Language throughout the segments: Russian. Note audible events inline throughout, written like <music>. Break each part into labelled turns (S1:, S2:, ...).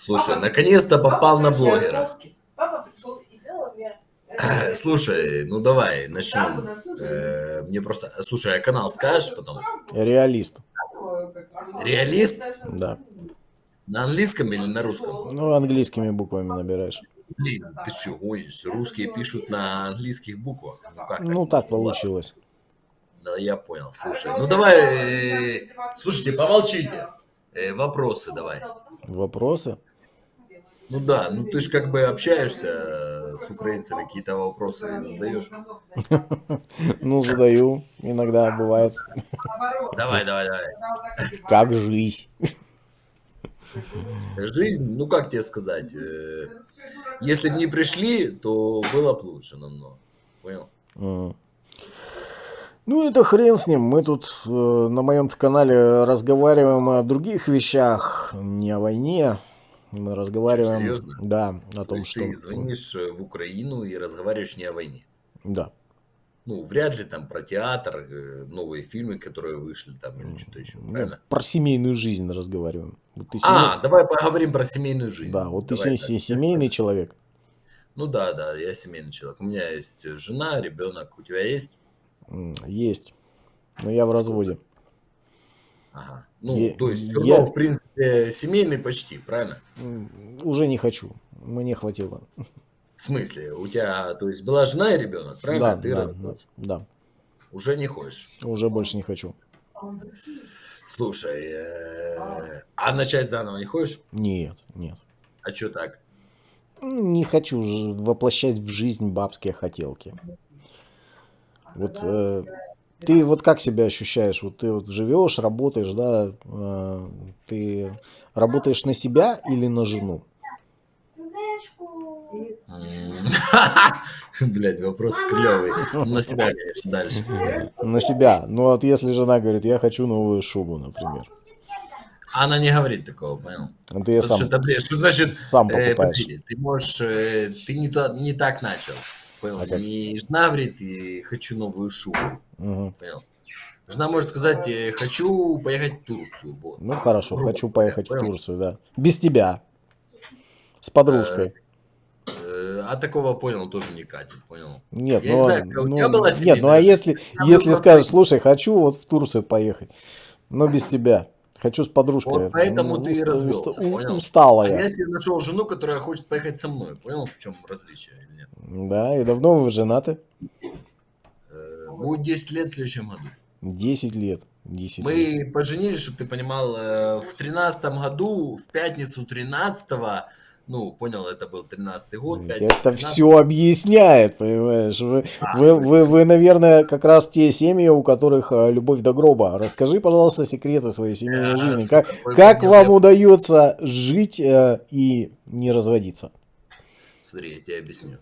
S1: Слушай, наконец-то попал на блогера. Э, Слушай, ну давай, начнем. Э, Мне просто... Слушай, а канал скажешь потом?
S2: Реалист.
S1: Реалист?
S2: Да.
S1: На английском или на русском?
S2: Ну, английскими буквами набираешь.
S1: Блин, ты что, гонишь? Русские пишут на английских буквах. Ну как
S2: Ну, так получилось.
S1: Да, я понял. Слушай, ну давай... э, Слушайте, помолчите. Э, Вопросы давай.
S2: Вопросы?
S1: Ну да, ну ты же как бы общаешься э, с украинцами, какие-то вопросы задаешь. <laughs>
S2: Ну, задаю. Иногда бывает.
S1: Давай, давай, давай.
S2: Как жизнь?
S1: Жизнь, ну как тебе сказать, э, если бы не пришли, то было бы лучше намного. Понял?
S2: Ну, это хрен с ним. Мы тут э, на моем канале разговариваем о других вещах, не о войне. Мы разговариваем,
S1: серьезно?
S2: да, о
S1: То
S2: том,
S1: есть
S2: что...
S1: ты звонишь э, в Украину и разговариваешь не о войне.
S2: Да.
S1: Ну, вряд ли там про театр, э, новые фильмы, которые вышли там или что-то еще,
S2: Ну,
S1: правильно?
S2: про семейную жизнь разговариваем. Вот ты
S1: А,
S2: семей-
S1: давай поговорим про семейную жизнь.
S2: Да, вот ты
S1: Давай
S2: се-
S1: так.
S2: се- семейный человек.
S1: Ну да, да, я семейный человек. У меня есть жена, ребенок. У тебя есть?
S2: Есть. Но я в разводе.
S1: Ага. Ну,
S2: Е-
S1: то есть,
S2: я-
S1: в принципе, семейный почти, правильно?
S2: Уже не хочу. Мне хватило.
S1: В смысле, у тебя, то есть, была жена и ребенок, правильно?
S2: Да,
S1: Ты
S2: да,
S1: развелся.
S2: да.
S1: Уже не хочешь.
S2: Уже больше не хочу.
S1: Слушай, э, а начать заново не хочешь?
S2: Нет, нет.
S1: А что так?
S2: Не хочу воплощать в жизнь бабские хотелки. Вот э, ты вот как себя ощущаешь? Вот ты вот живешь, работаешь, да? э, ты работаешь на себя или на жену? <laughs>
S1: Блять, вопрос клевый. На себя, конечно, дальше.
S2: На себя. Ну вот если жена говорит, я хочу новую шубу, например.
S1: Она не говорит такого, понял?
S2: Ты сам,
S1: что, да, блин, что значит,
S2: сам
S1: э,
S2: покупаешь.
S1: подожди, ты можешь, э, ты не, то- не так начал, понял?
S2: А?
S1: Не жена говорит, и хочу новую шубу, Понял? Жена может сказать, э, хочу поехать в Турцию, вот.
S2: Ну хорошо,
S1: Грубо
S2: хочу поехать в
S1: понял?
S2: Турцию, да. Без тебя. С подружкой.
S1: Э, А такого, понял, тоже не катит, понял?
S2: Нет,
S1: Я не
S2: ну,
S1: знаю, у
S2: ну,
S1: тебя была
S2: нет,
S1: семейная
S2: ну а если, если скажешь, слушай, хочу вот в Турцию поехать, но без тебя, хочу с подружкой.
S1: Вот поэтому
S2: Ну,
S1: ты и развелся,
S2: уста-
S1: понял?
S2: Устала
S1: А
S2: я.
S1: я себе нашел жену, которая хочет поехать со мной, понял, в чем различие или нет?
S2: Да, и давно вы женаты?
S1: Будет 10 лет в следующем году.
S2: 10 лет. 10 лет.
S1: Мы поженились, чтобы ты понимал, э, в тринадцатом году, в пятницу 13 ну, понял, это был 13 год. пятница
S2: Это
S1: 13.
S2: все объясняет, понимаешь? Вы,
S1: А,
S2: вы, вы, вы, наверное, как раз те семьи, у которых э, любовь до гроба. Расскажи, пожалуйста, секреты своей семейной
S1: А,
S2: жизни. Как, как вам
S1: я-
S2: удается жить э, и не разводиться?
S1: Смотри, я тебе объясню.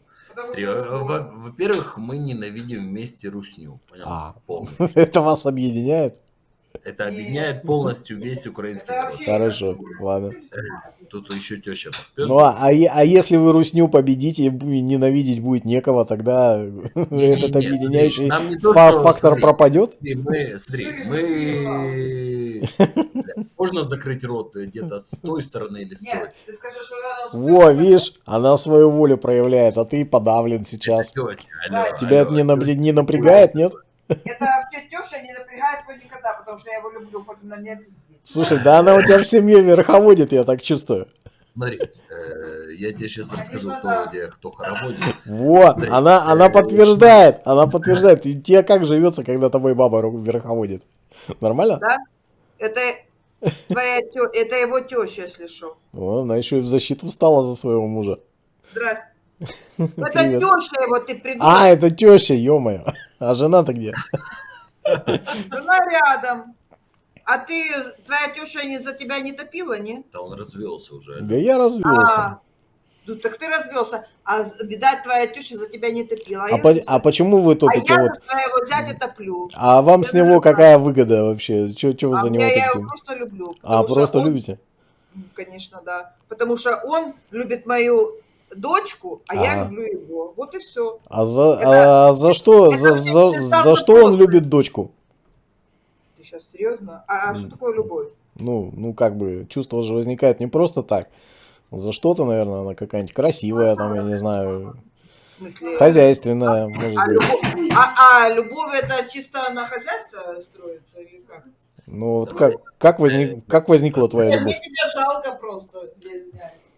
S1: Э, во-первых, мы ненавидим вместе русню. Понял?
S2: А.
S1: Полностью.
S2: Это вас объединяет?
S1: Это объединяет полностью весь украинский народ.
S2: Хорошо, ладно.
S1: Тут еще теща.
S2: Ну а, а, а если вы русню победите и ненавидеть будет некого, тогда
S1: Не-не-не,
S2: этот
S1: смотри,
S2: объединяющий
S1: нам не то,
S2: фактор
S1: смотри,
S2: пропадет?
S1: Смотри, мы, смотри, мы... <laughs> Можно закрыть рот где-то с той стороны или с той?
S3: Нет, ты скажи, что с
S2: Во, видишь, она свою волю проявляет, а ты подавлен сейчас. Тебя это
S1: алло,
S2: не, напря- не напрягает, нет?
S3: Это вообще Тёша не напрягает его никогда, потому что я его люблю, хоть он на меня пиздит.
S2: Слушай, да она у тебя в семье верховодит, я так чувствую.
S1: Смотри, э, я тебе сейчас расскажу, кто где, кто хороводит.
S2: Во,
S1: Смотри,
S2: она,
S1: э,
S2: она подтверждает, она подтверждает. И тебе как живется, когда тобой баба верховодит? Нормально?
S3: Да? Это твоя тё... это его теща, если что.
S2: О, она еще и в защиту встала за своего мужа.
S3: Здрасте. <laughs> Это теща его, ты придурок.
S2: А, это теща, ё-моё. <laughs> А жена-то где? <laughs>
S3: Жена рядом. А ты, твоя теща не, за тебя не топила, не?
S1: Да он развелся уже.
S2: Да я развелся.
S3: А, ну так ты развелся. А, видать, твоя теща за тебя не топила.
S2: А,
S3: я
S2: по-
S3: за-
S2: а почему вы
S3: а
S2: топите
S3: я
S2: вот?
S3: за своего зятя топлю.
S2: А вам с него какая выгода вообще? Че вы
S3: А
S2: за него
S3: меня я его
S2: топите?
S3: просто люблю.
S2: А, просто
S3: он-
S2: любите?
S3: Конечно, да. Потому что он любит мою дочку, а я
S2: Ага.
S3: люблю его. Вот и все.
S2: А за,
S3: Это-
S2: а за что,
S3: это
S2: за, за,
S3: перестало
S2: за что он любит дочку?
S3: Ты сейчас серьезно? А, а что такое любовь?
S2: Ну, ну как бы, чувство же возникает не просто так. За что-то, наверное, она какая-нибудь красивая, там, я не знаю,
S3: В смысле...
S2: хозяйственная, может
S3: А
S2: быть.
S3: любовь, а, а любовь это чисто на хозяйство строится или как?
S2: Ну, вот как, как, возник, как возникла твоя
S3: Нет,
S2: любовь?
S3: мне тебя жалко просто.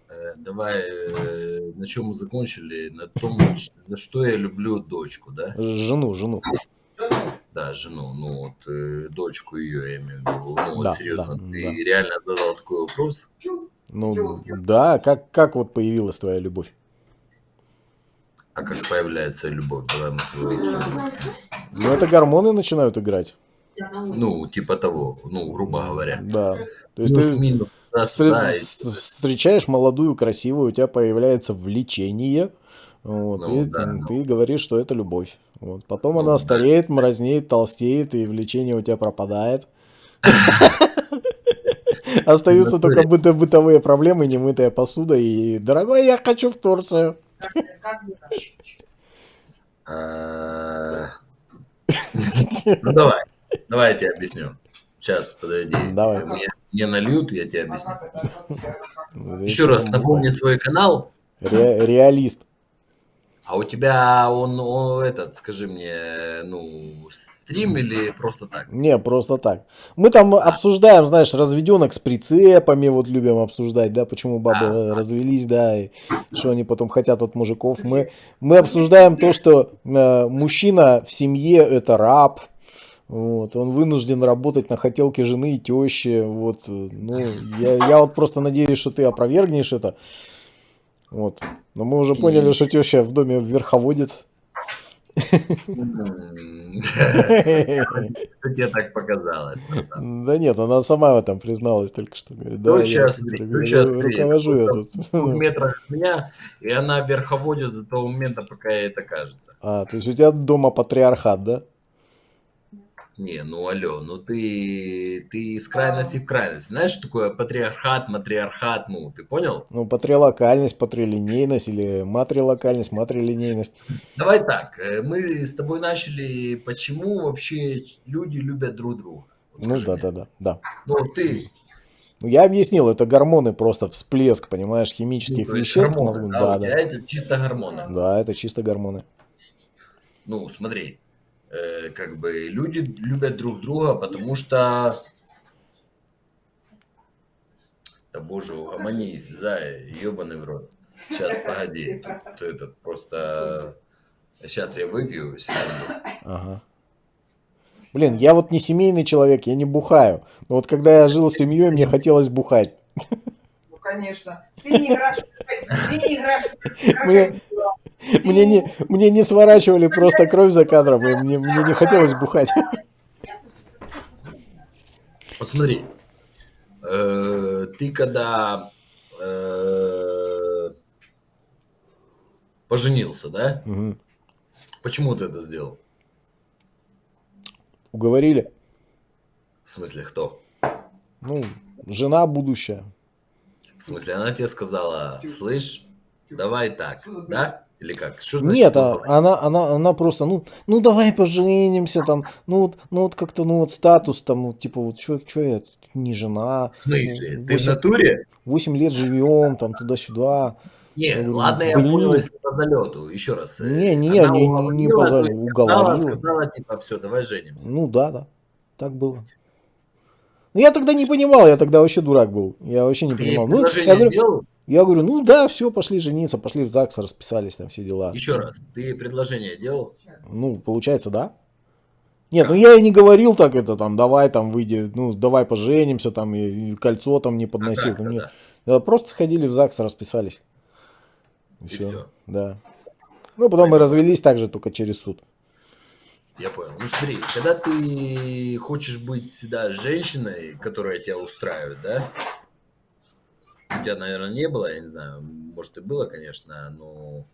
S1: Э, Давай, э, на чем мы закончили? На том, за что я люблю дочку, да?
S2: Жену, жену.
S3: Жену.
S1: Да, жену, ну вот, э, дочку ее, я имею в виду. Ну вот
S2: Да,
S1: серьезно,
S2: да,
S1: ты
S2: да.
S1: реально задал такой вопрос?
S2: Ну, да, как, как вот появилась твоя любовь?
S1: А как появляется любовь? Давай мы с тобой обсудим.
S2: Ну, это гормоны начинают играть.
S1: Ну, типа того, ну, грубо говоря.
S2: Да. То есть
S1: Ну,
S2: ты
S1: минус
S2: встр- вст- встречаешь молодую, красивую, у тебя появляется влечение. Вот,
S1: Ну,
S2: и
S1: да,
S2: ты,
S1: ну.
S2: ты говоришь, что это любовь. Вот. Потом
S1: Ну,
S2: она
S1: да.
S2: стареет, мразнеет, толстеет, и влечение у тебя пропадает. <laughs> Остаются только быто- бытовые проблемы, немытая посуда и «Дорогой, я хочу в Турцию».
S1: А, Ну, давай. Давай я тебе объясню. Сейчас, подойди.
S2: Давай.
S1: Мне, мне нальют, я тебе объясню.
S2: Вот,
S1: Еще раз напомни свой канал.
S2: Ре- реалист.
S1: А у тебя он, он этот, скажи мне, ну, стрим или просто так?
S2: Не, просто так. Мы там обсуждаем, знаешь, разведенок с прицепами, вот любим обсуждать, да, почему бабы
S1: А.
S2: развелись, да, и что они потом хотят от мужиков. Мы, мы обсуждаем то, что э, мужчина в семье это раб, вот, он вынужден работать на хотелке жены и тещи, вот, э, ну, я, я вот просто надеюсь, что ты опровергнешь это, вот. Но мы уже поняли, что теща в доме верховодит.
S1: Тебе так показалось?
S2: Да нет, она сама в этом призналась только что. Говорит, да, я
S1: сейчас, сейчас,
S2: руковожу я тут.
S1: В метрах от меня, и она верховодит до того момента, пока ей это кажется.
S2: А, то есть у тебя дома патриархат, да?
S1: Не, ну алло, ну ты, ты из крайности в крайность. Знаешь, что такое патриархат, матриархат, ну, ты понял?
S2: Ну, патрилокальность, патрилинейность или матрилокальность, матрилинейность.
S1: Давай так, э, мы с тобой начали, почему вообще люди любят друг друга. Вот
S2: Ну да,
S1: мне.
S2: да, да, да.
S1: Ну, ты,
S2: Ну, я объяснил, это гормоны, просто всплеск, понимаешь, химических
S1: ну,
S2: веществ.
S1: гормоны, да,
S2: Да, да.
S1: это чисто гормоны.
S2: Да, это чисто гормоны.
S1: Ну, смотри, э, как бы люди любят друг друга, потому что... Да боже, угомонись, зая, ебаный в рот. Сейчас, погоди, тут этот просто... Сейчас я выпью, секунду.
S2: Ага. Блин, я вот не семейный человек, я не бухаю. Но вот когда я жил с семьей, мне хотелось бухать.
S3: Ну, конечно. Ты не играешь, ты не играешь.
S2: Мне. <laughs> мне, не, мне не сворачивали просто кровь за кадром, и мне, мне не хотелось бухать.
S1: Вот смотри, э, ты когда э, поженился, да?
S2: Мгм.
S1: Почему ты это сделал?
S2: Уговорили?
S1: В смысле, кто?
S2: Ну, жена будущая.
S1: В смысле, она тебе сказала, слышь, давай так, да? Или как? Что значит?
S2: Нет, а, она, она, она просто, ну, ну давай поженимся, там, ну вот, ну вот как-то, ну вот статус, там, вот, типа, вот что я не жена.
S1: В смысле?
S2: ну,
S1: Ты в натуре?
S2: 8 лет живем, там, туда-сюда.
S1: Не,
S2: Я говорю,
S1: ладно, я
S2: блин.
S1: понял, если по залету. Еще раз. э,
S2: Не, не,
S1: она
S2: не- не
S1: уговорила,
S2: по
S1: то
S2: залету, уговорила.
S1: сказала, типа, все, давай женимся.
S2: Ну да, да, так было. Ну, я тогда не понимал, я тогда вообще дурак был. Я вообще не
S1: Ты
S2: понимал. Ну, я, говорю,
S1: делал?
S2: Я говорю, ну да, все, пошли жениться, пошли в ЗАГС, расписались, там все дела.
S1: Еще раз, ты предложение делал?
S2: Ну, получается, да. Нет, ну я и не говорил так это, там, давай там выйди, ну, давай поженимся, там, и, и кольцо там не
S1: А
S2: подносил.
S1: как
S2: Ну, нет.
S1: тогда?
S2: Да, Просто сходили в ЗАГС, расписались. И,
S1: И
S2: всё.
S1: всё.
S2: Да. Ну, потом мы развелись также, только через суд.
S1: Я понял. Ну смотри, когда ты хочешь быть всегда женщиной, которая тебя устраивает, да? У тебя, наверное, не было, я не знаю, может и было, конечно, но...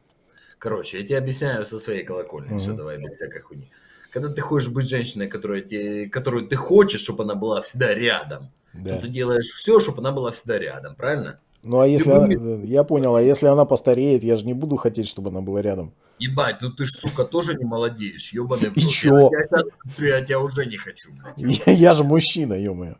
S1: Короче, я тебе объясняю со своей колокольни, все,
S2: Мгм.
S1: давай без всякой хуйни. Когда ты хочешь быть женщиной, которая тебе, которую ты хочешь, чтобы она была всегда рядом,
S2: Да.
S1: то ты делаешь все, чтобы она была всегда рядом, правильно?
S2: Ну, а если она, я понял, а если она постареет, я же не буду хотеть, чтобы она была рядом.
S1: Ебать, ну ты ж, сука, тоже не молодеешь, ебаный
S2: И чё?
S1: Я, я, я тебя уже не хочу, блядь.
S2: Я, я же мужчина, ё-моё.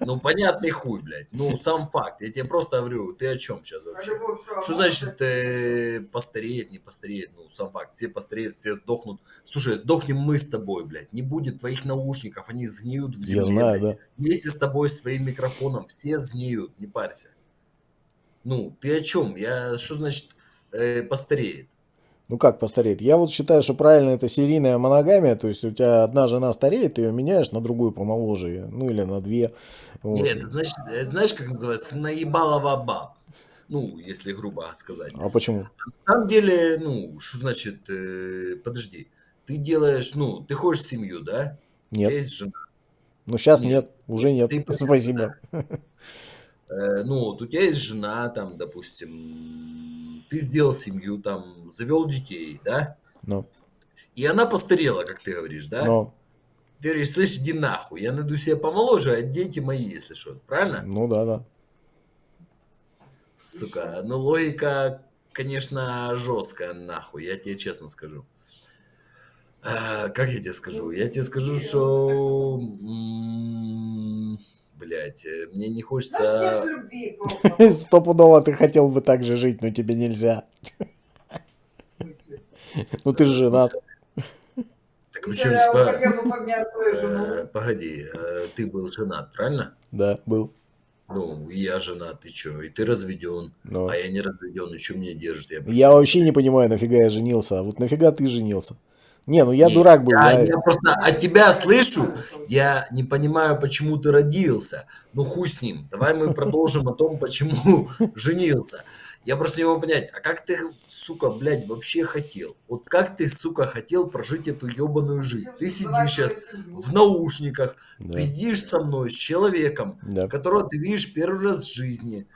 S1: Ну, понятный хуй, блядь. Ну, сам факт. Я тебе просто говорю, ты о чем сейчас вообще?
S3: Любовь,
S1: Что значит э, постареет, не постареет? Ну, сам факт. Все постареют, все сдохнут. Слушай, сдохнем мы с тобой, блядь. Не будет твоих наушников, они сгниют в
S2: Я
S1: земле.
S2: знаю,
S1: блядь.
S2: да.
S1: Вместе с тобой, с твоим микрофоном, все сгниют, не парься. Ну, ты о чем? Я, что значит э, постареет?
S2: Ну как постареет? Я вот считаю, что правильно это серийная моногамия, то есть у тебя одна жена стареет, ты ее меняешь на другую помоложе, ну или на две. Вот.
S1: Нет, это значит, это знаешь, как называется? Наебалова баб. Ну, если грубо сказать.
S2: А почему?
S1: На самом деле, ну, что значит, э, подожди, ты делаешь, ну, ты хочешь семью, да? У тебя
S2: Нет.
S1: есть жена.
S2: Ну сейчас
S1: Нет.
S2: нет, уже нет.
S1: Ты- <laughs>
S2: Спасибо.
S1: Э, ну, вот у тебя есть жена, там, допустим, ты сделал семью, там, завел детей, да?
S2: Ну,
S1: И она постарела, как ты говоришь, да?
S2: ну,
S1: Ты говоришь, слышь, иди нахуй, я найду себе помоложе, а дети мои, если что, правильно?
S2: ну да, да.
S1: Сука, ну логика, конечно, жесткая, нахуй, я тебе честно скажу. А, как я тебе скажу? Я тебе скажу, что... Блядь, э, мне не хочется... <laughs>
S2: Стопудово ты хотел бы так же жить, но тебе нельзя. Ну ты же женат.
S1: Так причем
S3: свою
S1: Э. Погоди, э, ты был женат, правильно?
S2: Да, был.
S1: Ну, и я женат, ты чё? И ты разведен,
S2: Но.
S1: а я не разведен, и чё меня держит? Я,
S2: Я вообще не понимаю, нафига я женился. А вот нафига ты женился? Не, ну я
S1: Не,
S2: дурак был.
S1: Я,
S2: я-
S1: я просто от тебя слышу, я не понимаю, почему ты родился. Ну хуй с ним. Давай мы <laughs> продолжим о том, почему <laughs> женился. Я просто не могу понять, а как ты, сука, блядь, вообще хотел? Вот как ты, сука, хотел прожить эту ебаную жизнь? Ты сидишь сейчас в наушниках,
S2: Да,
S1: пиздишь со мной, с человеком,
S2: да.
S1: которого ты видишь первый раз в жизни.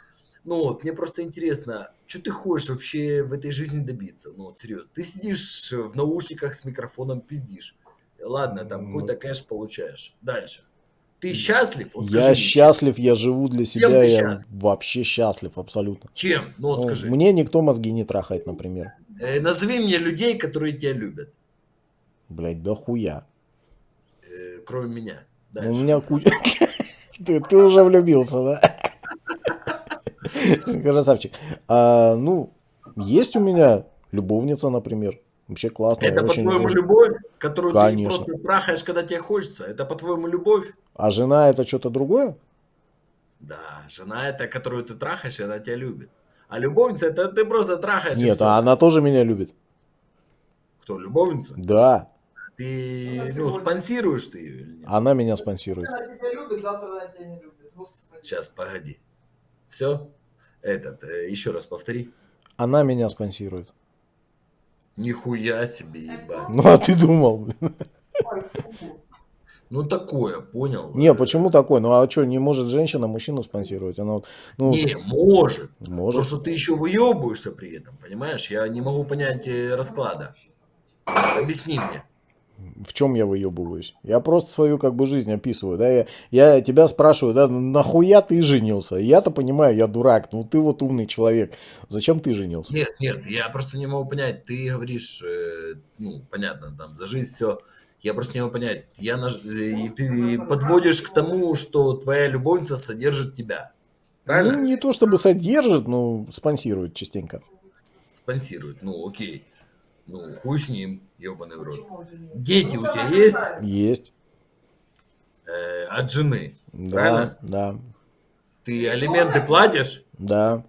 S1: Ну вот, мне просто интересно, что ты хочешь вообще в этой жизни добиться? Ну вот, серьезно. Ты сидишь в наушниках с микрофоном, пиздишь. Ладно, там
S2: Ну.
S1: какой-то кэш получаешь. Дальше. Ты счастлив? Вот
S2: Я
S1: скажи
S2: счастлив, я живу для себя, я
S1: счастлив?
S2: вообще счастлив абсолютно.
S1: Чем? Ну вот
S2: Ну,
S1: скажи.
S2: Мне никто мозги не трахает, например.
S1: Э, назови мне людей, которые тебя любят,
S2: Блять, да хуя.
S1: э, кроме меня.
S2: Ну, У
S1: Дальше.
S2: меня куча... <laughs> Ты, ты уже влюбился, да? <laughs> Красавчик. А, ну, есть у меня любовница, например. Вообще классно.
S1: Это, по-твоему,
S2: очень-
S1: любовь, которую
S2: Конечно.
S1: ты просто трахаешь, когда тебе хочется? Это, по-твоему, любовь?
S2: А жена это что-то другое?
S1: Да, жена это, которую ты трахаешь, и она тебя любит. А любовница это ты просто трахаешь.
S2: Нет, а она тоже меня любит.
S1: Кто, любовница?
S2: Да,
S1: Ты,
S3: Она
S1: ну, спонсируешь ты ее или нет?
S2: она меня спонсирует.
S3: Она тебя любит, завтра она тебя не любит. Господи.
S1: Сейчас, погоди. Все? Этот, э, еще раз повтори.
S2: Она меня спонсирует.
S1: Нихуя себе, ебать.
S2: Ну, а ты думал? блин? <laughs>
S1: Ну, такое, понял?
S2: Не, почему такой? Ну, а что, не может женщина мужчину спонсировать? Она вот, ну,
S1: Не, может.
S2: может.
S1: Просто ты еще выебываешься при этом, понимаешь? Я не могу понять э, расклада. Объясни мне.
S2: В чем я выебываюсь? Я просто свою как бы жизнь описываю, да, я, я тебя спрашиваю, да, нахуя ты женился? Я-то понимаю, я дурак, ну ты вот умный человек, зачем ты женился?
S1: Нет, нет, я просто не могу понять. Ты говоришь, э, ну, понятно, там, за жизнь все. Я просто не могу понять. Я наж- и ты подводишь к тому, что твоя любовница содержит тебя. Правильно?
S2: Ну, не то чтобы содержит, но спонсирует частенько.
S1: Спонсирует. Ну, окей. Ну, хуй с ним, ебаный в рот. Дети у тебя есть?
S2: Есть,
S1: Э, от жены.
S2: да,
S1: Правильно?
S2: да,
S1: Ты алименты платишь?
S2: да,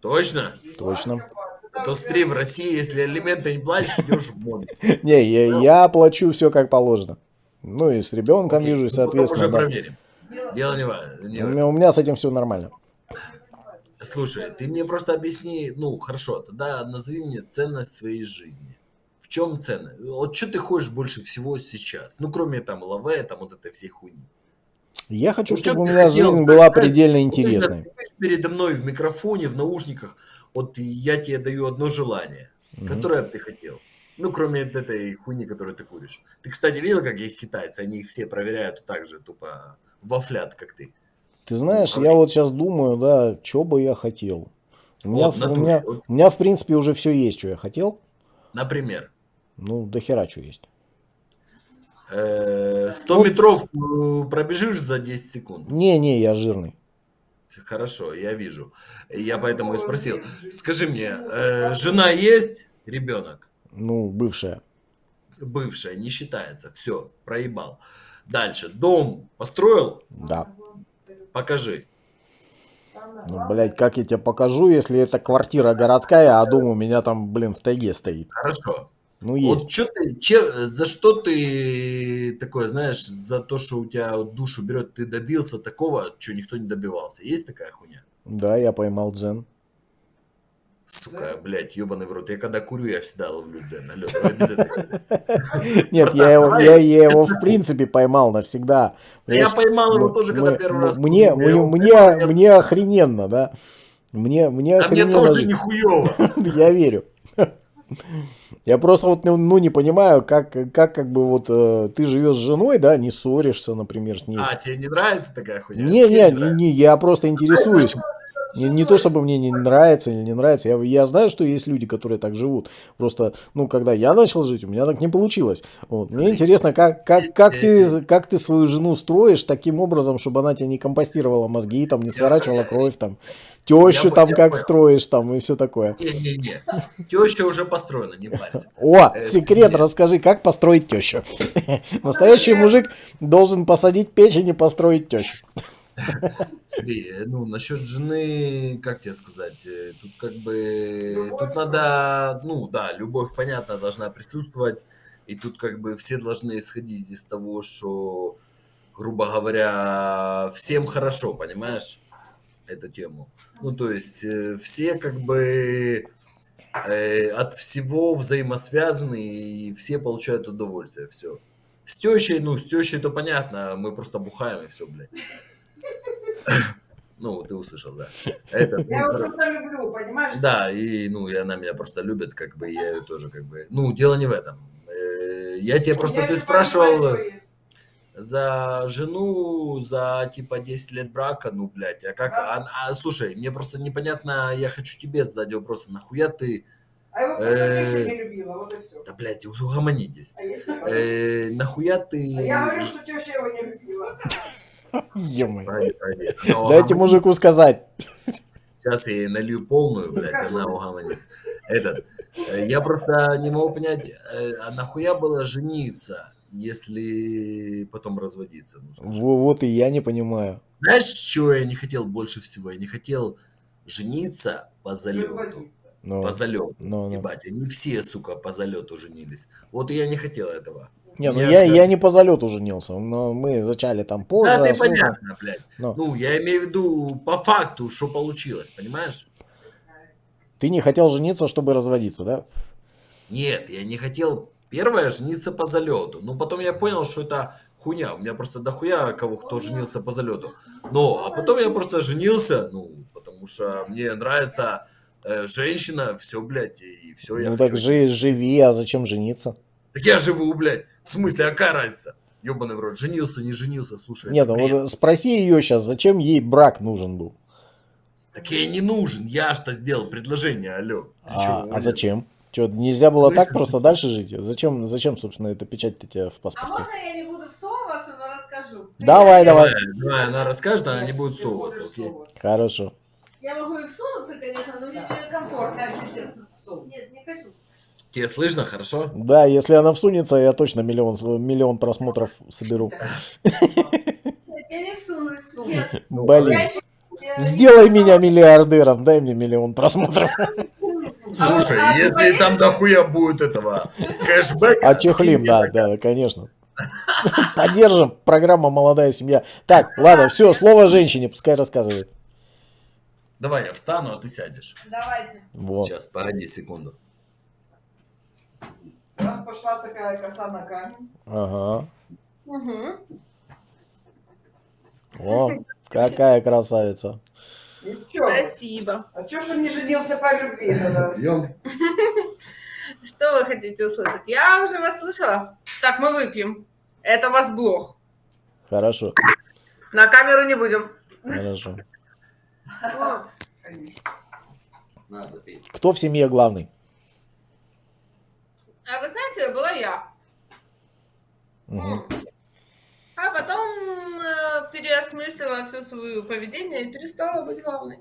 S1: Точно?
S2: точно.
S1: А то смотри, в России, если алименты не платишь, идешь в море. <laughs>
S2: Не, я, я плачу все как положено. Ну и с ребенком
S1: Окей,
S2: вижусь,
S1: ну, уже
S2: соответственно. да.
S1: проверим. Дело не важно.
S2: у меня с этим все нормально.
S1: Слушай, ты мне просто объясни, ну хорошо, тогда назови мне ценность своей жизни. В чем ценность? Вот что ты хочешь больше всего сейчас? Ну, кроме там лаве, там вот этой всей хуйни.
S2: Я хочу,
S1: Ну,
S2: чтобы у меня
S1: хотел,
S2: жизнь была предельно
S1: ты
S2: интересной.
S1: передо мной в микрофоне, в наушниках, вот я тебе даю одно желание, которое бы ты хотел. Ну, кроме этой хуйни, которую ты куришь. Ты, кстати, видел, как их китайцы? Они их все проверяют так же, тупо вафлят, как ты.
S2: Ты знаешь,
S1: Ну,
S2: я вот сейчас думаю, да, что бы я хотел. У меня,
S1: Вот, в-
S2: у, меня, у меня, в принципе, уже все есть, что я хотел.
S1: Например.
S2: Ну, до хера что есть.
S1: Э, 100 метров э, пробежишь за 10 секунд.
S2: Не-не, я жирный.
S1: Хорошо, я вижу. Я поэтому и спросил. Скажи мне, э, жена есть, ребенок?
S2: Ну, бывшая.
S1: Бывшая, не считается. Все, проебал. Дальше. Дом построил?
S2: Да.
S1: Покажи.
S2: Ну, блядь, как я тебе покажу, если это квартира городская, а дом у меня там, блин, в тайге стоит.
S1: Хорошо.
S2: Ну, есть.
S1: Вот что ты, че- за что ты такое, знаешь, за то, что у тебя вот душу берет, ты добился такого, что никто не добивался. Есть такая хуйня?
S2: Да, я поймал дзен.
S1: Сука, блядь, ебаный в рот. Я когда курю, я всегда ловлю дзен. Этого. <laughs>
S2: Нет, я его, я, я его в принципе поймал навсегда.
S1: Я поймал его
S2: м-
S1: тоже, когда первый
S2: м-
S1: раз
S2: Мне, мне, мне, охрененно, да. Мне, мне
S1: А мне
S2: охрененно
S1: тоже нихуево. <laughs>
S2: Я верю. Я просто вот ну, ну, не понимаю, как, как как бы вот э, ты живешь с женой, да, не ссоришься, например, с ней.
S1: А, тебе не нравится такая хуйня?
S2: Не,
S1: Всем
S2: не, не, не, я просто интересуюсь. Не, не то, чтобы мне не нравится или не нравится. Я, я знаю, что есть люди, которые так живут. Просто, ну, когда я начал жить, у меня так не получилось. Вот. Мне интересно, как, как, как, ты, как ты свою жену строишь таким образом, чтобы она тебе не компостировала мозги, там, не сворачивала кровь, там, тещу
S1: Я
S2: там как
S1: понял.
S2: строишь, там, и все такое.
S1: Не-не-не. Теща уже построена, не парься.
S2: О,
S1: Э,
S2: секрет, расскажи, как построить тещу. <laughs> Настоящий мужик должен посадить печень и построить тещу. <laughs>
S1: Смотри, ну, насчет жены, как тебе сказать, э, тут как бы, тут надо, ну, да, любовь, понятно, должна присутствовать, и тут как бы все должны исходить из того, что, грубо говоря, всем хорошо, понимаешь, эту тему. Ну, то есть, э, все как бы э, от всего взаимосвязаны, и все получают удовольствие, все. С тещей, ну, с тещей то понятно, мы просто бухаем и все, блядь. <laughs> Ну, ты услышал, да. Это, ну,
S3: Я
S1: кор-
S3: просто люблю, понимаешь?
S1: да, и, ну, и она меня просто любит, как бы, я ее тоже, как бы, ну, дело не в этом. Э, Я тебе просто,
S3: Я
S1: ты спрашивал
S3: понимаю,
S1: за жену, за, типа, 10 лет брака, ну, блядь, а как, а, а, слушай, мне просто непонятно, я хочу тебе задать вопрос, нахуя ты,
S3: А его просто
S1: Э,
S3: теща не любила, вот и все.
S1: да, блядь, угомонитесь,
S3: А я.
S1: Э, нахуя ты...
S3: А я говорю, что теща его не любила.
S2: Дайте мужику сказать.
S1: Сейчас я ей налью полную, блядь, она угомонится. Этот, э, я просто не могу понять, э, а нахуя было жениться, если потом разводиться? Ну,
S2: Вот и я не понимаю.
S1: Знаешь, чего я не хотел больше всего? Я не хотел жениться по залету.
S2: Ну,
S1: По залету.
S2: ну, ну.
S1: Ебать, они все, сука, по залету женились. Вот и я не хотел этого.
S2: Не, ну я, я не по залету женился, но мы зачали там позже.
S1: Да, ты
S2: особо.
S1: понятно, блядь.
S2: Но
S1: Ну, я имею в виду по факту, что получилось, понимаешь?
S2: ты не хотел жениться, чтобы разводиться, да?
S1: Нет, я не хотел первое жениться по залету. Но потом я понял, что это хуйня. У меня просто дохуя кого кто женился по залету. Но, а потом я просто женился, ну, потому что мне нравится э, женщина, все, блядь, и все, я
S2: ну
S1: хочу.
S2: так жи- живи, а зачем жениться?
S1: Так я живу, блядь. В смысле, а какая разница? Ёбаный в рот, женился, не женился, слушай,
S2: Нет, ну вот спроси ее сейчас, зачем ей брак нужен был?
S1: Так ей не нужен, я что сделал предложение, алло. Ты чё,
S2: А, а зачем? Что, нельзя было
S1: Слышишь?
S2: так просто дальше жить? Зачем, зачем собственно, эта печать-то тебе в
S4: А
S2: паспорте?
S4: можно я не буду всовываться, но расскажу?
S2: Давай, давай.
S1: Давай, давай, она расскажет, она не будет
S3: Ты
S1: совываться,
S3: будешь
S1: окей?
S2: Хорошо.
S4: Я могу и всунуться, конечно, но мне некомфортно, если честно. Нет, не хочу.
S1: Тебе слышно, хорошо?
S2: Да, если она всунется, я точно миллион, миллион просмотров соберу.
S4: Я не всунусь. Нет,
S2: Блин. Сделай меня миллиардером, дай мне миллион просмотров.
S1: Слушай,
S4: А, а,
S1: если там дохуя будет этого кэшбэка...
S2: А чехлим,
S1: скинь
S2: да, да, конечно. Поддержим. Программа «Молодая семья». Так, ладно, все, слово женщине, пускай рассказывает.
S1: Давай я встану, а ты сядешь.
S4: Давайте.
S2: Вот.
S1: Сейчас, погоди секунду.
S3: У нас пошла такая коса на камень.
S2: Ага.
S4: Угу.
S2: О, какая красавица.
S4: Спасибо.
S3: А чё ж он не женился по любви тогда? <laughs>
S4: Что вы хотите услышать? Я уже вас слышала. Так, мы выпьем. Это у вас блог.
S2: Хорошо,
S4: На камеру не будем.
S2: хорошо. Кто в семье главный?
S4: А вы знаете, была я.
S2: Угу.
S4: А потом э, переосмыслила все свое поведение и перестала быть главной.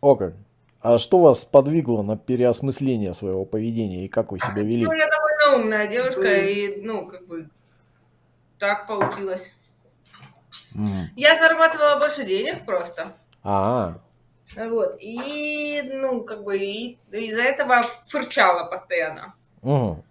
S2: О как. А что вас подвигло на переосмысление своего поведения и как вы себя а, вели?
S4: Ну, я довольно умная девушка и, ну, как бы, так получилось.
S2: Mm.
S4: Я зарабатывала больше денег просто.
S2: А, -а, а.
S4: Вот, и, ну, как бы, из-за этого фырчала постоянно
S2: мгм.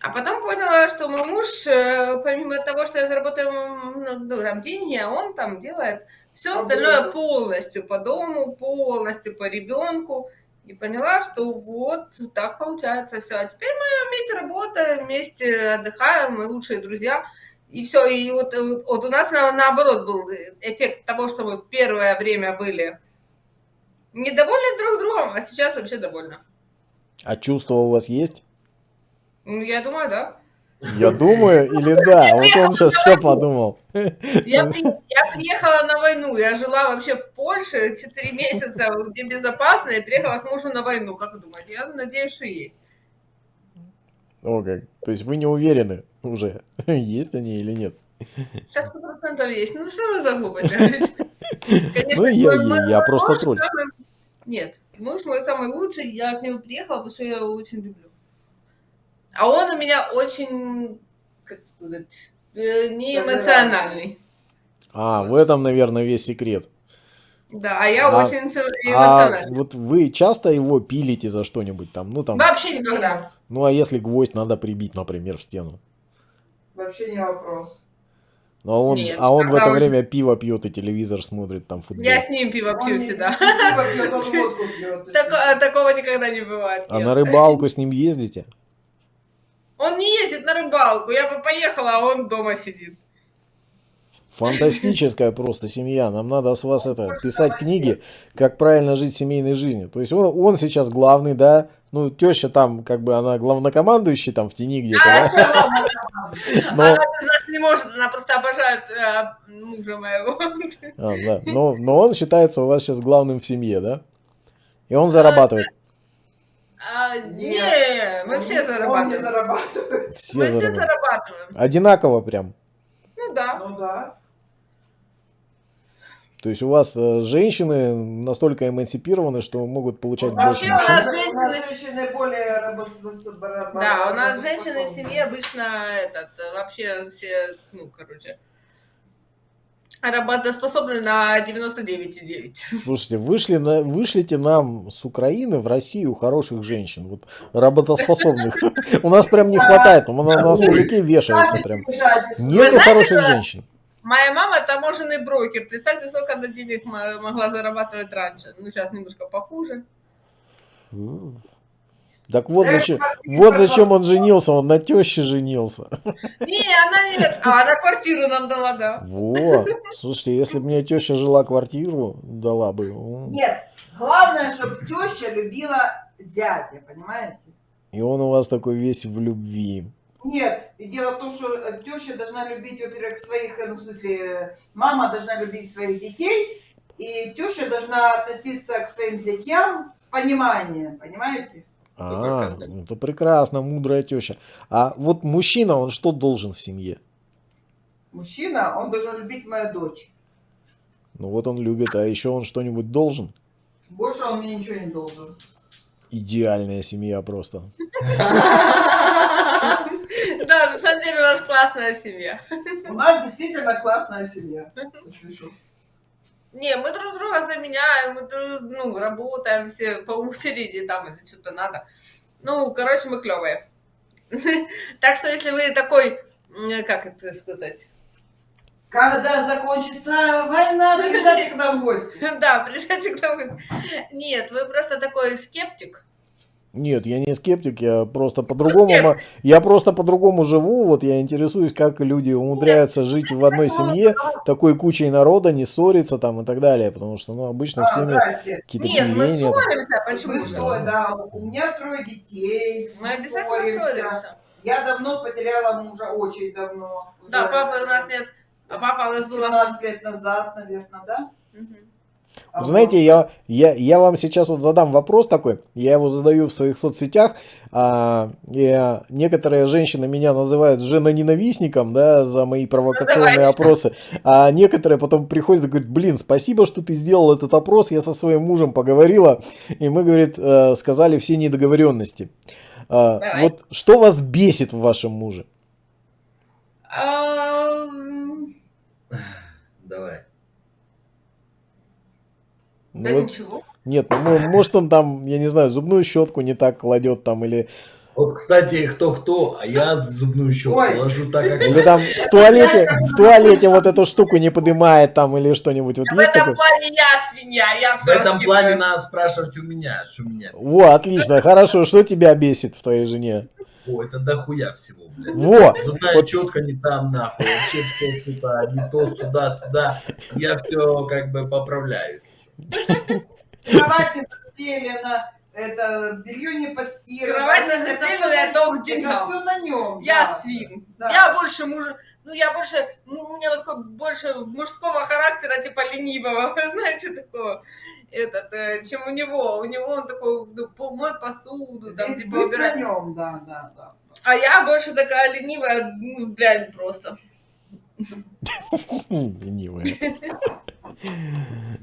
S4: А потом поняла, что мой муж, э, помимо того, что я заработаю ну, ну, там, деньги, а он там делает все остальное полностью по дому, полностью по ребенку. И поняла, что вот так получается все. А теперь мы вместе работаем, вместе отдыхаем, мы лучшие друзья. И все, и вот, вот, вот у нас на- наоборот был эффект того, что мы в первое время были недовольны друг другом, а сейчас вообще довольны.
S2: а чувства у вас есть?
S4: Ну, я думаю, да.
S2: Я думаю, или <laughs> да? Вот он сейчас что подумал.
S4: Я, я приехала на войну, я жила вообще в Польше 4 месяца, где безопасно, и приехала к мужу на войну. Как вы думаете? Я надеюсь, что есть.
S2: О как. То есть вы не уверены уже, <laughs> есть они или нет?
S4: Сейчас сто процентов есть. Ну что вы за глупость? Конечно, <laughs>
S2: Ну, я-
S4: мой- мой
S2: я просто тролль.
S4: самый- Нет, муж мой самый лучший, я к нему приехала, потому что я его очень люблю. А он у меня очень, как сказать, э, не эмоциональный.
S2: А, в этом, наверное, весь секрет.
S4: Да, а я
S2: А-
S4: очень ц-
S2: А
S4: эмоциональный.
S2: вот вы часто его пилите за что-нибудь там? Ну там,
S4: Вообще никогда.
S2: ну а если гвоздь надо прибить, например, в стену?
S3: Вообще не вопрос.
S2: Ну, а он,
S4: Нет,
S2: а он в это
S4: он-
S2: время пиво пьет и телевизор смотрит, там футбол.
S4: Я с ним пиво
S3: Он
S4: пью
S3: не-
S4: всегда.
S3: пиво пьет, он водку пьет. <laughs>
S4: Тако- Такого никогда не бывает.
S2: А
S4: нет.
S2: на рыбалку с ним ездите?
S4: Он не ездит на рыбалку. Я бы поехала, а он дома сидит.
S2: Фантастическая просто семья. Нам надо с вас это писать книги, как правильно жить семейной жизнью. То есть он, он сейчас главный, да. Ну, теща там, как бы она главнокомандующий там в тени где-то, да. Но,
S4: Она без нас не может, она просто обожает э, мужа моего.
S2: а, да. но, но он считается у вас сейчас главным в семье, да? И он зарабатывает.
S4: А,
S3: Нет.
S4: не, мы все
S3: Он не
S4: зарабатываем.
S3: зарабатывает.
S2: Все
S4: Мы все
S2: зарабатывают.
S4: зарабатываем.
S2: Одинаково прям.
S4: Ну да.
S3: Ну да.
S2: То есть у вас э, женщины настолько эмансипированы, что могут получать
S4: Вообще
S2: больше
S4: у
S2: мужчин.
S4: нас
S3: У нас
S4: женщины-
S3: женщины более работоспособны.
S4: Да, у нас женщины в семье обычно этот, вообще все, ну, короче, работоспособны на 99,9. <laughs>
S2: Слушайте, вышли на, вышлите нам с Украины в Россию хороших женщин, вот работоспособных. <laughs> У нас прям не хватает, у нас, мужики вешаются прям. Нету
S4: знаете,
S2: хороших женщин.
S4: Моя мама таможенный брокер. Представьте, сколько она денег мо- могла зарабатывать раньше. Ну, сейчас немножко похуже.
S2: Так вот зачем, вот зачем он женился, он на теще женился.
S4: Не, она нет. А, она квартиру нам дала, да.
S2: Вот. Слушайте, если бы мне теща жила квартиру, дала бы.
S3: Нет, главное, чтобы теща любила зятя, понимаете?
S2: И он у вас такой весь в любви.
S3: Нет, и дело в том, что э, теща должна любить, во-первых, своих, э, ну, в смысле, э, мама должна любить своих детей, и теща должна относиться к своим зятьям с пониманием, понимаете?
S2: А, ну это прекрасно, мудрая теща. А вот мужчина, он что должен в семье?
S3: Мужчина, он должен любить мою дочь.
S2: Ну вот он любит, а еще он что-нибудь должен?
S3: Больше он мне ничего не должен.
S2: Идеальная семья просто. <laughs>
S4: Да, на самом деле у нас классная семья.
S3: У нас действительно классная семья. что. <laughs>
S4: Не, мы друг друга заменяем, мы друг- ну, работаем все по очереди там или что-то надо. Ну, короче, мы клевые. <laughs> Так что если вы такой, как это сказать,
S3: Когда закончится война, <laughs> приезжайте к нам в гости.
S4: да, приезжайте к нам. Нет, вы просто такой скептик.
S2: Нет, я не скептик, я просто по-другому, я просто по-другому живу, вот я интересуюсь, как люди умудряются жить в одной семье, такой кучей народа, не ссориться там и так далее, потому что, ну, обычно
S3: А, да, Свет,
S2: какие-то
S4: Нет, мы ссоримся, почему
S3: Мы ссор- да, у меня трое детей.
S4: Мы обязательно ссоримся.
S3: Я давно потеряла мужа, очень давно.
S4: Да, папы у нас нет. А папа у нас был...
S3: 17 лет назад, наверное, да? А
S2: Вы знаете, я, я, я вам сейчас вот задам вопрос такой, я его задаю в своих соцсетях, а, и, а, некоторые женщины меня называют женоненавистником, да, за мои провокационные
S4: Давайте.
S2: опросы, а некоторые потом приходят и говорят, блин, спасибо, что ты сделал этот опрос, я со своим мужем поговорила, и мы, говорит, э, сказали все недоговоренности. А,
S4: Давай.
S2: вот что вас бесит в вашем муже?
S4: Ам,
S1: Давай.
S2: Ну
S4: Да
S2: вот-
S4: ничего.
S2: Нет, ну, может он там, я не знаю, зубную щетку не так кладет там, или,
S1: Вот, кстати, кто-кто, а я зубную щетку
S3: Ой.
S1: ложу так, как
S2: или там в туалете, в туалете вот эту штуку не поднимает там, или что-нибудь. Вот
S4: В
S2: есть
S4: этом
S2: такое?
S4: плане я свинья, я
S1: В
S4: все
S1: этом плане надо спрашивать у меня, что меня.
S2: Во, отлично, хорошо. Что тебя бесит в твоей жене?
S1: О, это дохуя всего, блядь.
S2: Во,
S1: Зубная
S2: вот
S1: четко не там, нахуй. Вообще все, типа, не то, сюда, туда. Я все как бы поправляю. если что.
S3: Кровать не постелена, это белье не постирано.
S4: Кровать не
S3: это
S4: к деньгам.
S3: Это все на нем.
S4: Я свин.
S3: Да.
S4: Я больше муж... Ну, я больше... Ну, у меня вот такой больше мужского характера, типа ленивого, <laughs> вы знаете, такого. Этот, э, чем у него. У него он такой, ну, моет посуду, там,
S3: Здесь
S4: типа,
S3: быть на
S4: убирать.
S3: нем, да, да, да.
S4: А я больше такая ленивая, ну, блядь, просто. <laughs>
S2: Ленивая. <laughs>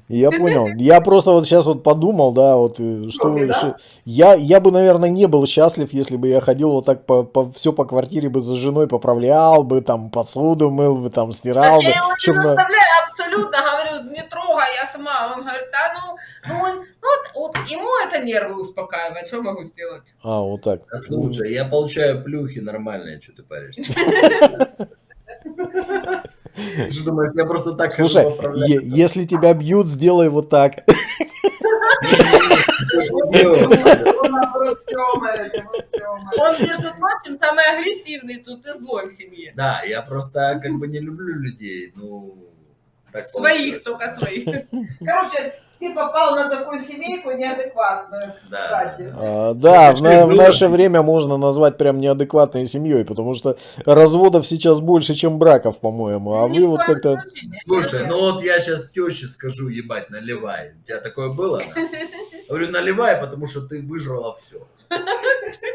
S2: Я понял. Я просто вот сейчас вот подумал, да, вот э, что вы-
S3: да?
S2: я я бы, наверное, не был счастлив, если бы я ходил вот так по, по все по квартире бы за женой поправлял бы, там посуду мыл бы, там стирал
S4: Так
S2: бы.
S4: я его не заставляю абсолютно, говорю, не трогай, я сама. Он говорит, да ну, ну, он- ну, вот, вот ему это нервы успокаивает, что могу сделать?
S2: А, вот так.
S1: А слушай, я получаю плюхи нормальные, что ты паришься. <laughs> <laughs> Ты думаешь, я просто так хожу
S2: Слушай, если тебя бьют, сделай вот так. <laughs>
S3: Он
S4: между прочим, самый агрессивный тут и злой в семье.
S1: Да, я просто как бы не люблю людей, ну... так
S4: Своих только своих.
S3: Короче, ты попал на такую семейку неадекватную,
S1: Да.
S3: кстати.
S2: А, да, в, на- в наше время можно назвать прям неадекватной семьей, потому что разводов сейчас больше, чем браков, по-моему. А вы вот как-то...
S1: Слушай, ну вот я сейчас теще скажу, ебать, наливай. У тебя такое было? <laughs> на? Говорю, наливай, потому что ты выжрала все.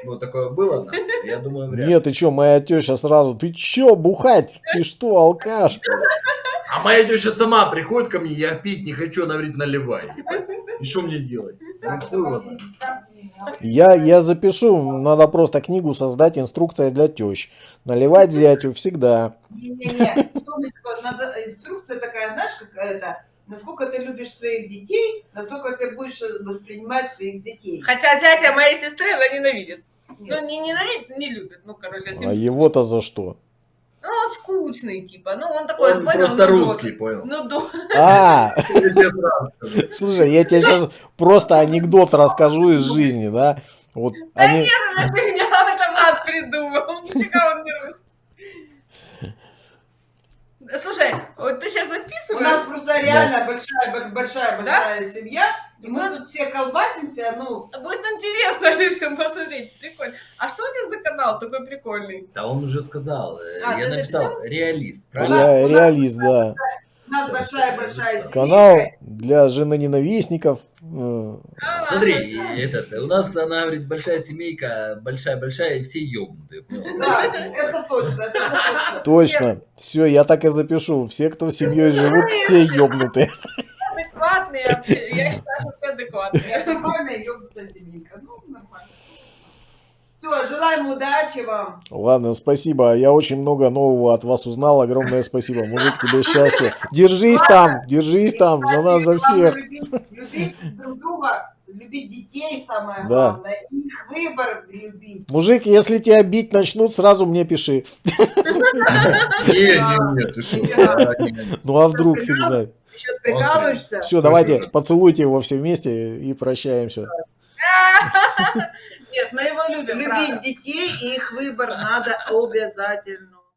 S1: Ну, такое было, на? Я думаю, вряд ли.
S2: Нет, ты чё, моя теща сразу, ты чё, бухать? Ты что, алкаш?
S1: А моя теща сама приходит ко мне, я пить не хочу, она говорит, наливай. И что мне делать? Ну.
S2: Я, я запишу, надо просто книгу создать, инструкция для тещ. Наливать зятю всегда.
S3: Не-не-не, инструкция такая, знаешь, какая-то, насколько ты любишь своих детей, настолько ты будешь воспринимать своих детей.
S4: Хотя зятя моей сестры она ненавидит.
S3: Нет.
S4: Ну, не ненавидит, не любит. Ну, короче,
S2: А его-то за что?
S4: Ну, он скучный, типа. Ну, он такой,
S1: Он
S4: понял,
S1: просто
S4: ну,
S1: русский,
S4: до-
S1: понял?
S4: Ну, до... <laughs>
S2: А, слушай, я тебе сейчас просто анекдот расскажу из жизни, да? Вот они...
S4: Это фигня, <laughs> это мат придумал. Нифига он не русский. Слушай, вот ты сейчас
S3: У нас
S4: записываешь?
S3: просто реально большая, большая, большая семья, и мы тут все колбасимся, ну,
S4: Будет интересно <laughs> всем посмотреть. Прикольно. А что у тебя за канал такой прикольный?
S1: Да он уже сказал, э,
S4: А,
S1: я написал, реалист, правильно?
S2: Ре- реалист, да.
S3: у нас большая-большая семья.
S2: Канал для женоненавистников. э,
S4: А,
S1: Смотри, и этот, у нас, она говорит, большая семейка, большая-большая, и все ёбнутые.
S3: Да, это точно, это точно.
S2: Точно. Все, я так и запишу. Все, кто семьей живут, все ёбнутые.
S4: Адекватные вообще. Я считаю, что ты адекватные.
S3: Нормальная ёбнутая семейка, ну, нормально. Все, желаем удачи вам.
S2: Ладно, спасибо. Я очень много нового от вас узнал. Огромное спасибо. Мужик, тебе счастья. Держись там, держись там, за нас, за всех.
S3: Любить, любить друг друга, любить детей самое
S2: Да.
S3: главное, и их выбор любить.
S2: Мужик, если тебя бить начнут, сразу мне пиши. <laughs>
S1: Не, не, не, ты что?
S2: Ну а вдруг, фиг знает.
S3: Сейчас прикалываешься?
S2: Все, давайте, поцелуйте его все вместе и прощаемся. <laughs>
S4: Нет, мы его любим,
S3: Любить детей и их выбор надо обязательно.